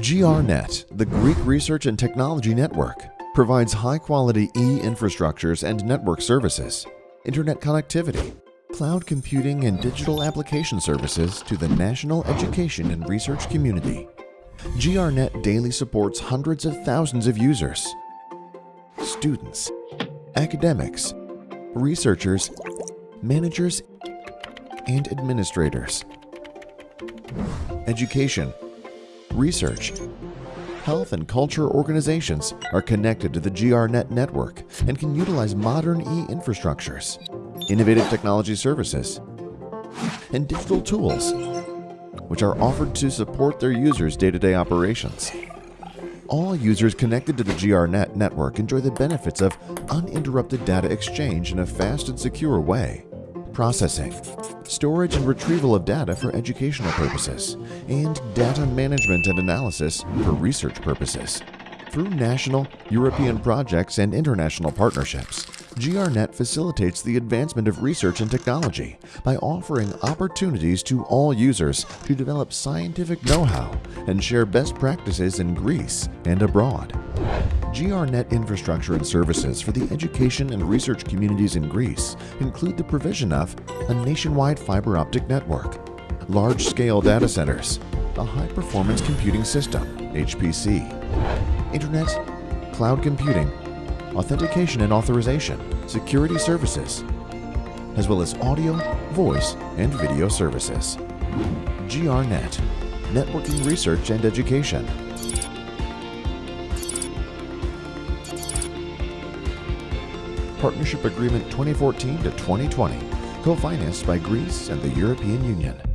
GRNet, the Greek Research and Technology Network, provides high-quality e-infrastructures and network services, internet connectivity, cloud computing and digital application services to the national education and research community. GRNet daily supports hundreds of thousands of users, students, academics, researchers, managers, and administrators. Education, research, health and culture organizations are connected to the GRNet network and can utilize modern e-infrastructures, innovative technology services, and digital tools, which are offered to support their users' day-to-day operations. All users connected to the GRNet network enjoy the benefits of uninterrupted data exchange in a fast and secure way, processing, storage and retrieval of data for educational purposes, and data management and analysis for research purposes. Through national, European projects and international partnerships, GRNet facilitates the advancement of research and technology by offering opportunities to all users to develop scientific know-how and share best practices in Greece and abroad. GRNet infrastructure and services for the education and research communities in Greece include the provision of a nationwide fiber optic network, large-scale data centers, a high-performance computing system, HPC, internet, cloud computing, authentication and authorization, security services, as well as audio, voice, and video services. GRNet, networking research and education. Partnership Agreement 2014 to 2020, co-financed by Greece and the European Union.